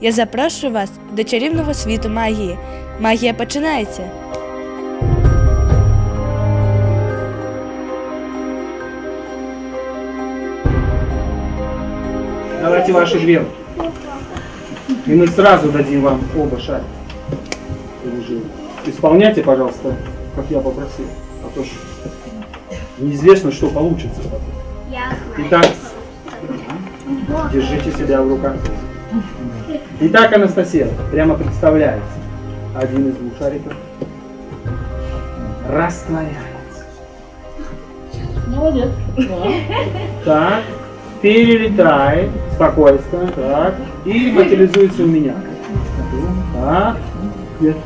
Я запрошую вас до чарівного світу магії. Магія починається. Давайте ваши две руки. И мы сразу дадим вам оба шарика. Вы уже Исполняйте, пожалуйста, как я попросил. А то ж неизвестно, что получится. Итак, держите себя в руках. Итак, Анастасия, прямо представляется. Один из двух шариков растворяется. Молодец. Так, перелетает, спокойственно, так, и материализуется у меня. Так, нет.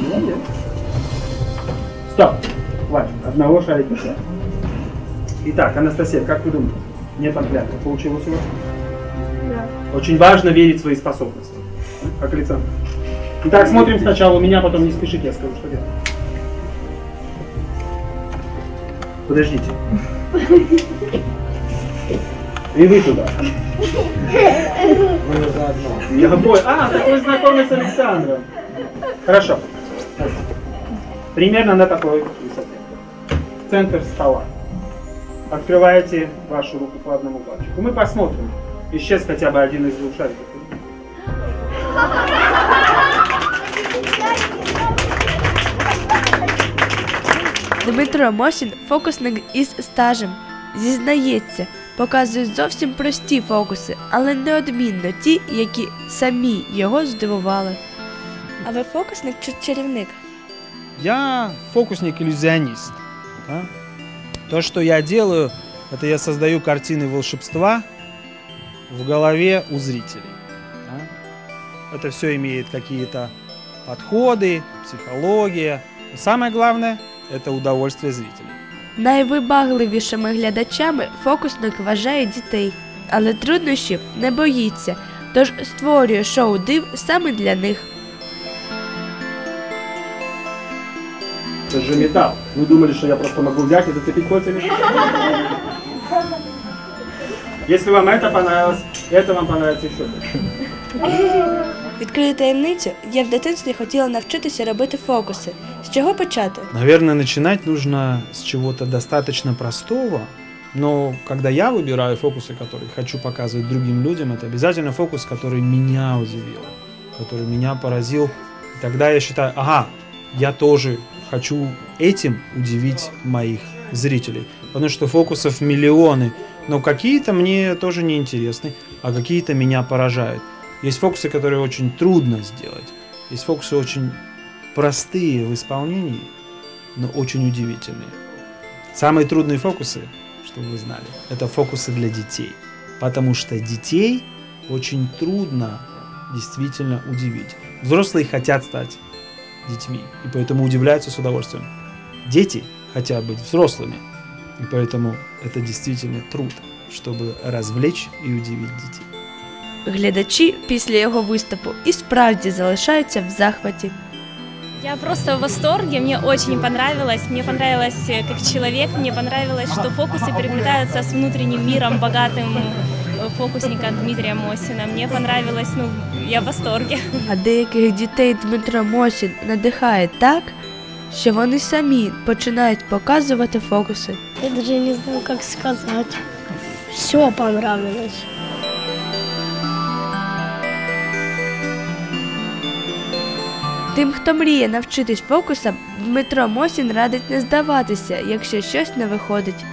Молодец. Стоп, хватит, одного шарика. Итак, Анастасия, как вы думаете, мне там клятва получилось у вас? Очень важно верить в свои способности. Как Александр. Итак, смотрим сначала у меня, потом не спешите, я скажу, что делать. Подождите. И вы туда. Я понял. А, такой знакомый с Александром. Хорошо. Примерно на такой высоте. Центр стола. Открываете вашу руку по одному пальчику. Мы посмотрим. Исчез хотя бы один из двух шариков. Дмитро Мосін, фокусник із стажем, зізнається, показує зовсім прості фокуси, але неодмінно ті, які самі його здивували. А ви фокусник чи чарівник? Я фокусник-иллюзионист. да. То, что я делаю, это я создаю картины волшебства в голове у зрителей. да. Это все имеет какие-то подходы, психология. Но самое главное – это удовольствие зрителей. Найвибагливішими глядачами фокусник вважає дітей, але труднощів не боїться, тож створює шоу див саме для них. Это же металл. Вы думали, что я просто могу взять и зацепить кольцами? Если вам это понравилось, это вам понравится еще больше. Відкрию таємницю, я в дитинстві хотіла навчитися робити фокуси. З чого почати? Наверное, начинать нужно с чего-то достаточно простого, но когда я выбираю фокусы, которые хочу показывать другим людям, это обязательно фокус, который меня удивил, который меня поразил. И тогда я считаю, ага, я тоже хочу этим удивить моих зрителей. Потому что фокусов миллионы, но какие-то мне тоже не интересны, а какие-то меня поражают. Есть фокусы, которые очень трудно сделать. Есть фокусы очень простые в исполнении, но очень удивительные. Самые трудные фокусы, чтобы вы знали, это фокусы для детей. Потому что детей очень трудно действительно удивить. Взрослые хотят стать детьми, и поэтому удивляются с удовольствием. Дети хотят быть взрослыми, и поэтому это действительно труд, чтобы развлечь и удивить детей. Глядачі після його виступу і справді залишаються в захваті. Я просто в восторге, мне очень понравилось. Мне понравилось э, как человек, мне понравилось, что фокусы переплетаются с внутренним миром, богатым э, фокусника Дмитрия Мосина. Мне понравилось, ну, я в восторге. А деяких дітей Дмитро Мосін надихає так, що вони самі починають показувати фокуси. Я даже не знаю, как сказать. Все понравилось. Тим, хто мріє навчитись фокусам, Дмитро Мосін радить не здаватися, якщо щось не виходить.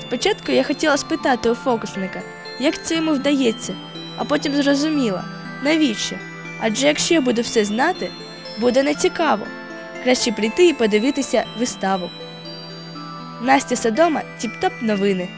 Спочатку я хотіла спитати у фокусника, як це йому вдається, а потім зрозуміла, навіщо? Адже якщо я буду все знати, буде нецікаво. Краще прийти і подивитися виставу. Настя Содома, Тіп-Топ новини.